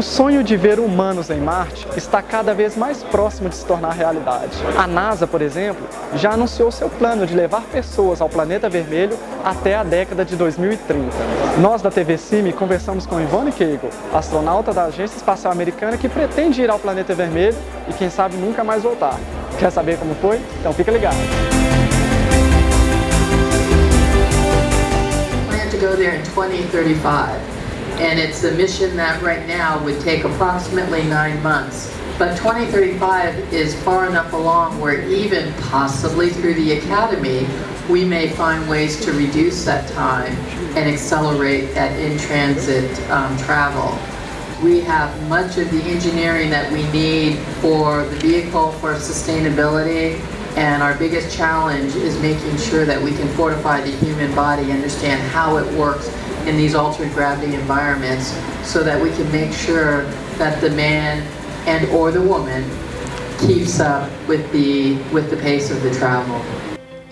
O sonho de ver humanos em Marte está cada vez mais próximo de se tornar realidade. A NASA, por exemplo, já anunciou seu plano de levar pessoas ao planeta vermelho até a década de 2030. Nós da TV Cime conversamos com Ivone Kegel, astronauta da Agência Espacial Americana que pretende ir ao planeta vermelho e quem sabe nunca mais voltar. Quer saber como foi? Então fica ligado! Plan to go there in 2035. And it's a mission that right now would take approximately nine months. But 2035 is far enough along where even possibly through the Academy, we may find ways to reduce that time and accelerate that in-transit um, travel. We have much of the engineering that we need for the vehicle for sustainability and our biggest challenge is making sure that we can fortify the human body, understand how it works, in these altered gravity environments so that we can make sure that the man and or the woman keeps up with the, with the pace of the travel.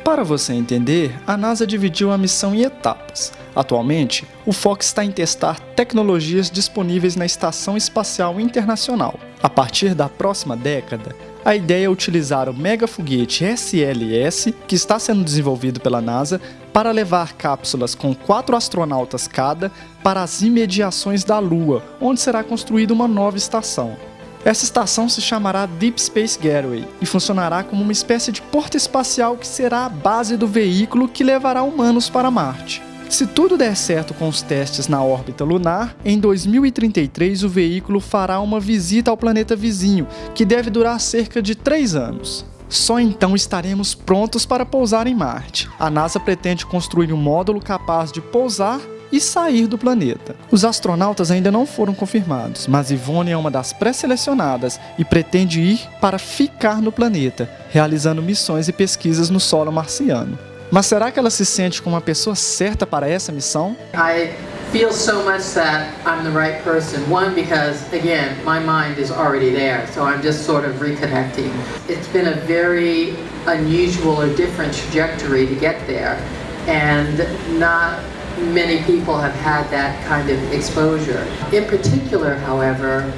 Para você entender, a NASA dividiu a missão em etapas. Atualmente, o foco está em testar tecnologias disponíveis na Estação Espacial Internacional. A partir da próxima década, a ideia é utilizar o mega foguete SLS, que está sendo desenvolvido pela NASA, para levar cápsulas com quatro astronautas cada para as imediações da Lua, onde será construída uma nova estação. Essa estação se chamará Deep Space Gateway e funcionará como uma espécie de porta espacial que será a base do veículo que levará humanos para Marte. Se tudo der certo com os testes na órbita lunar, em 2033 o veículo fará uma visita ao planeta vizinho, que deve durar cerca de 3 anos. Só então estaremos prontos para pousar em Marte. A NASA pretende construir um módulo capaz de pousar e sair do planeta. Os astronautas ainda não foram confirmados, mas Ivone é uma das pré-selecionadas e pretende ir para ficar no planeta, realizando missões e pesquisas no solo marciano. Mas será que ela se sente como uma pessoa certa para essa missão? I feel so much that I'm the right person. One, because again, my mind is already there, so I'm just sort of reconnecting. It's been a very unusual or different trajectory to get there, and not many people have had that kind of exposure. In particular, however,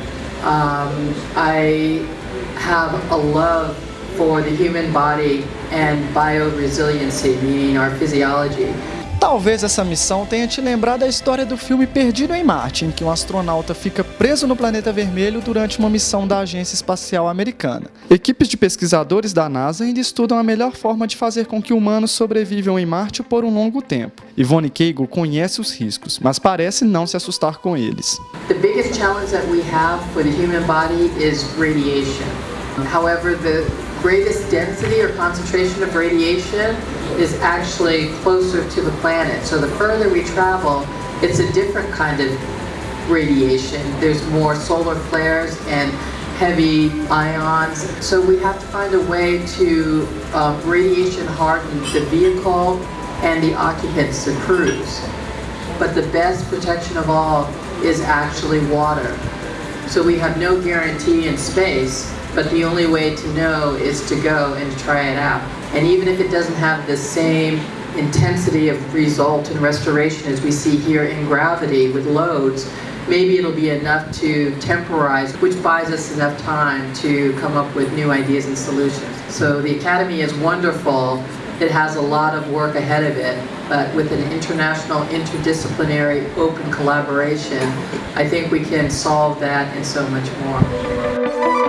um, I have a love for the human body and bioresiliency, meaning our physiology. Talvez essa missão tenha te lembrado a história do filme Perdido em Marte, em que um astronauta fica preso no planeta vermelho durante uma missão da Agência Espacial Americana. Equipes de pesquisadores da NASA ainda estudam a melhor forma de fazer com que humanos sobrevivam em Marte por um longo tempo. Yvonne Cagle conhece os riscos, mas parece não se assustar com eles. The biggest challenge that we have for the human body is radiation. However, the greatest density or concentration of radiation is actually closer to the planet. So the further we travel, it's a different kind of radiation. There's more solar flares and heavy ions. So we have to find a way to uh, radiation harden the vehicle and the occupants, the crews. But the best protection of all is actually water. So we have no guarantee in space but the only way to know is to go and try it out. And even if it doesn't have the same intensity of result and restoration as we see here in gravity with loads, maybe it'll be enough to temporize, which buys us enough time to come up with new ideas and solutions. So the Academy is wonderful. It has a lot of work ahead of it, but with an international, interdisciplinary, open collaboration, I think we can solve that and so much more.